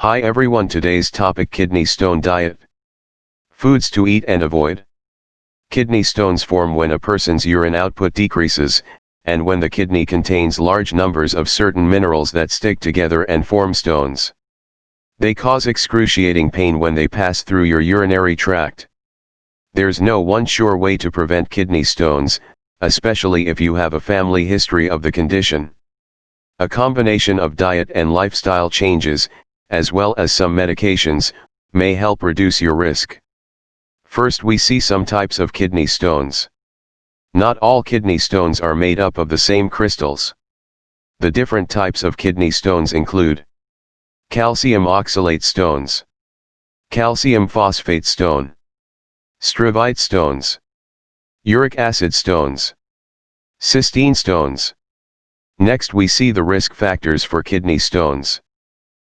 Hi everyone today's topic kidney stone diet. Foods to eat and avoid. Kidney stones form when a person's urine output decreases, and when the kidney contains large numbers of certain minerals that stick together and form stones. They cause excruciating pain when they pass through your urinary tract. There's no one sure way to prevent kidney stones, especially if you have a family history of the condition. A combination of diet and lifestyle changes, as well as some medications, may help reduce your risk. First we see some types of kidney stones. Not all kidney stones are made up of the same crystals. The different types of kidney stones include calcium oxalate stones, calcium phosphate stone, struvite stones, uric acid stones, cystine stones. Next we see the risk factors for kidney stones.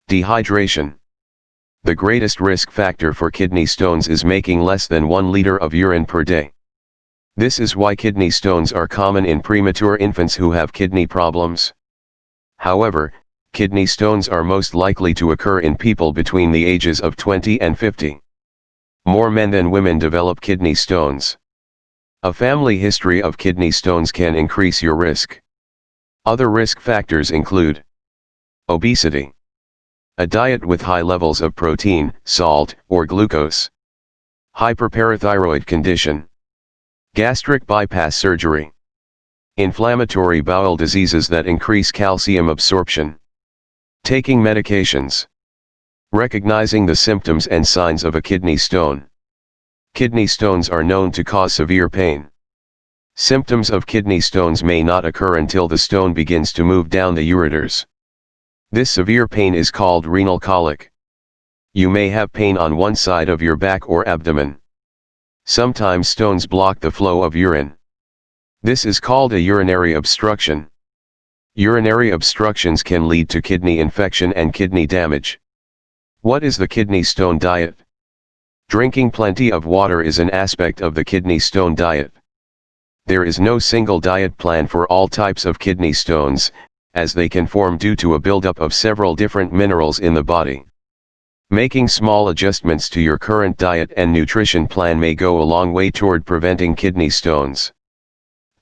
Dehydration. The greatest risk factor for kidney stones is making less than 1 liter of urine per day. This is why kidney stones are common in premature infants who have kidney problems. However, kidney stones are most likely to occur in people between the ages of 20 and 50. More men than women develop kidney stones. A family history of kidney stones can increase your risk. Other risk factors include obesity. A diet with high levels of protein, salt, or glucose. Hyperparathyroid condition. Gastric bypass surgery. Inflammatory bowel diseases that increase calcium absorption. Taking medications. Recognizing the symptoms and signs of a kidney stone. Kidney stones are known to cause severe pain. Symptoms of kidney stones may not occur until the stone begins to move down the ureters. This severe pain is called renal colic. You may have pain on one side of your back or abdomen. Sometimes stones block the flow of urine. This is called a urinary obstruction. Urinary obstructions can lead to kidney infection and kidney damage. What is the kidney stone diet? Drinking plenty of water is an aspect of the kidney stone diet. There is no single diet plan for all types of kidney stones, as they can form due to a buildup of several different minerals in the body. Making small adjustments to your current diet and nutrition plan may go a long way toward preventing kidney stones.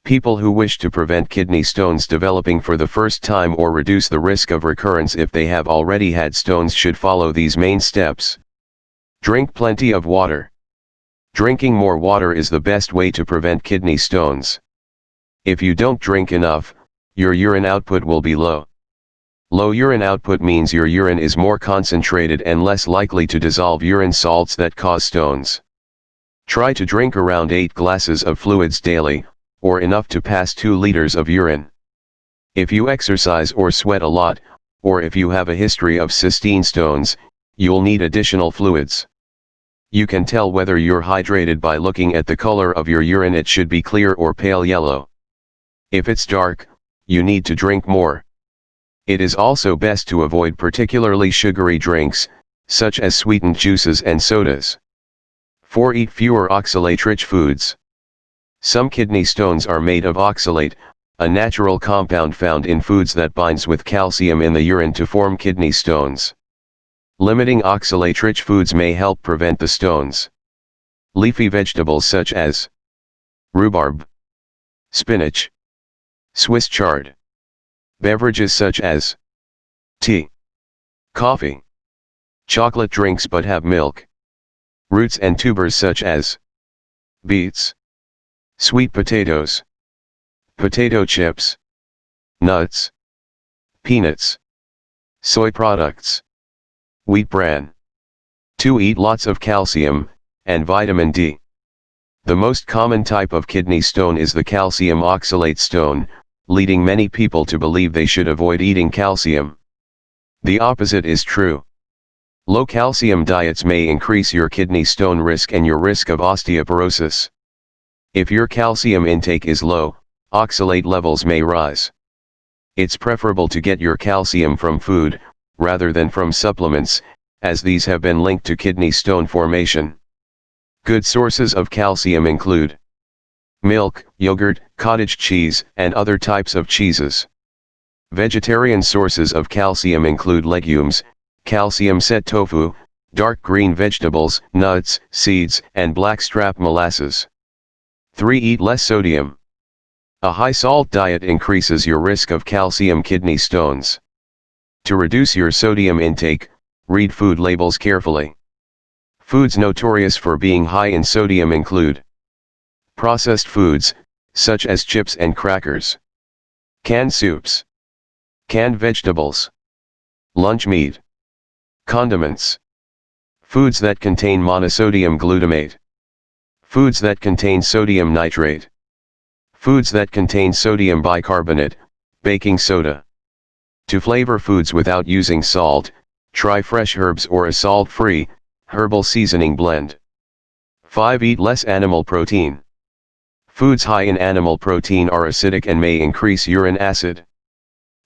People who wish to prevent kidney stones developing for the first time or reduce the risk of recurrence if they have already had stones should follow these main steps. Drink plenty of water. Drinking more water is the best way to prevent kidney stones. If you don't drink enough, your urine output will be low. Low urine output means your urine is more concentrated and less likely to dissolve urine salts that cause stones. Try to drink around 8 glasses of fluids daily, or enough to pass 2 liters of urine. If you exercise or sweat a lot, or if you have a history of cystine stones, you'll need additional fluids. You can tell whether you're hydrated by looking at the color of your urine it should be clear or pale yellow. If it's dark, you need to drink more. It is also best to avoid particularly sugary drinks, such as sweetened juices and sodas. 4. Eat fewer oxalate-rich foods. Some kidney stones are made of oxalate, a natural compound found in foods that binds with calcium in the urine to form kidney stones. Limiting oxalate-rich foods may help prevent the stones. Leafy vegetables such as rhubarb, spinach, Swiss chard. Beverages such as tea, coffee, chocolate drinks but have milk. Roots and tubers such as beets, sweet potatoes, potato chips, nuts, peanuts, soy products, wheat bran. To eat lots of calcium, and vitamin D. The most common type of kidney stone is the calcium oxalate stone, leading many people to believe they should avoid eating calcium. The opposite is true. Low calcium diets may increase your kidney stone risk and your risk of osteoporosis. If your calcium intake is low, oxalate levels may rise. It's preferable to get your calcium from food, rather than from supplements, as these have been linked to kidney stone formation. Good sources of calcium include milk, yogurt, cottage cheese, and other types of cheeses. Vegetarian sources of calcium include legumes, calcium set tofu, dark green vegetables, nuts, seeds, and blackstrap molasses. 3. Eat less sodium. A high salt diet increases your risk of calcium kidney stones. To reduce your sodium intake, read food labels carefully. Foods notorious for being high in sodium include processed foods, such as chips and crackers, canned soups, canned vegetables, lunch meat, condiments, foods that contain monosodium glutamate, foods that contain sodium nitrate, foods that contain sodium bicarbonate, baking soda. To flavor foods without using salt, try fresh herbs or a salt-free, herbal seasoning blend. 5. Eat less animal protein. Foods high in animal protein are acidic and may increase urine acid.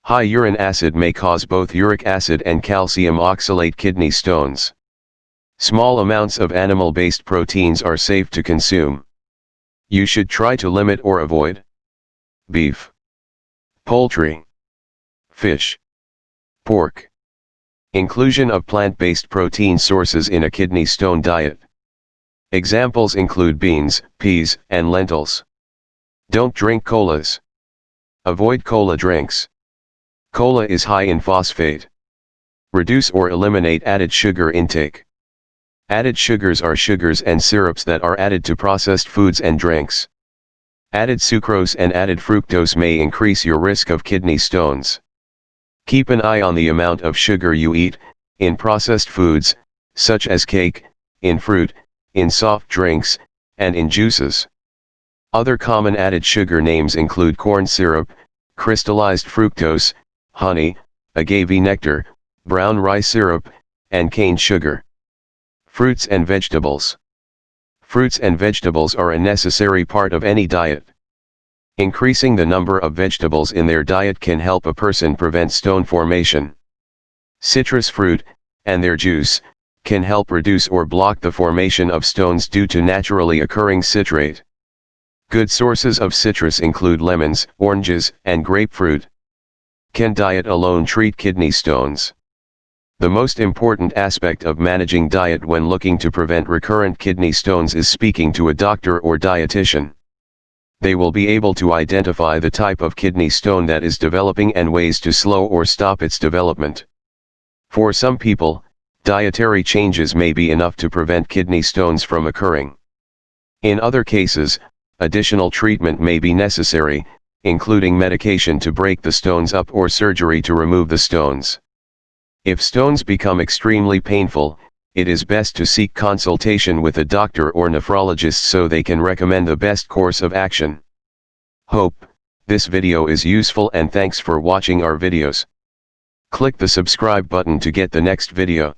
High urine acid may cause both uric acid and calcium oxalate kidney stones. Small amounts of animal-based proteins are safe to consume. You should try to limit or avoid beef, poultry, fish, pork. Inclusion of plant-based protein sources in a kidney stone diet. Examples include beans, peas, and lentils. Don't drink colas. Avoid cola drinks. Cola is high in phosphate. Reduce or eliminate added sugar intake. Added sugars are sugars and syrups that are added to processed foods and drinks. Added sucrose and added fructose may increase your risk of kidney stones. Keep an eye on the amount of sugar you eat, in processed foods, such as cake, in fruit, in soft drinks, and in juices. Other common added sugar names include corn syrup, crystallized fructose, honey, agave nectar, brown rice syrup, and cane sugar. Fruits and vegetables. Fruits and vegetables are a necessary part of any diet. Increasing the number of vegetables in their diet can help a person prevent stone formation. Citrus fruit, and their juice, can help reduce or block the formation of stones due to naturally occurring citrate. Good sources of citrus include lemons, oranges, and grapefruit. Can diet alone treat kidney stones? The most important aspect of managing diet when looking to prevent recurrent kidney stones is speaking to a doctor or dietitian. They will be able to identify the type of kidney stone that is developing and ways to slow or stop its development. For some people, dietary changes may be enough to prevent kidney stones from occurring. In other cases, additional treatment may be necessary, including medication to break the stones up or surgery to remove the stones. If stones become extremely painful, it is best to seek consultation with a doctor or nephrologist so they can recommend the best course of action. Hope, this video is useful and thanks for watching our videos. Click the subscribe button to get the next video.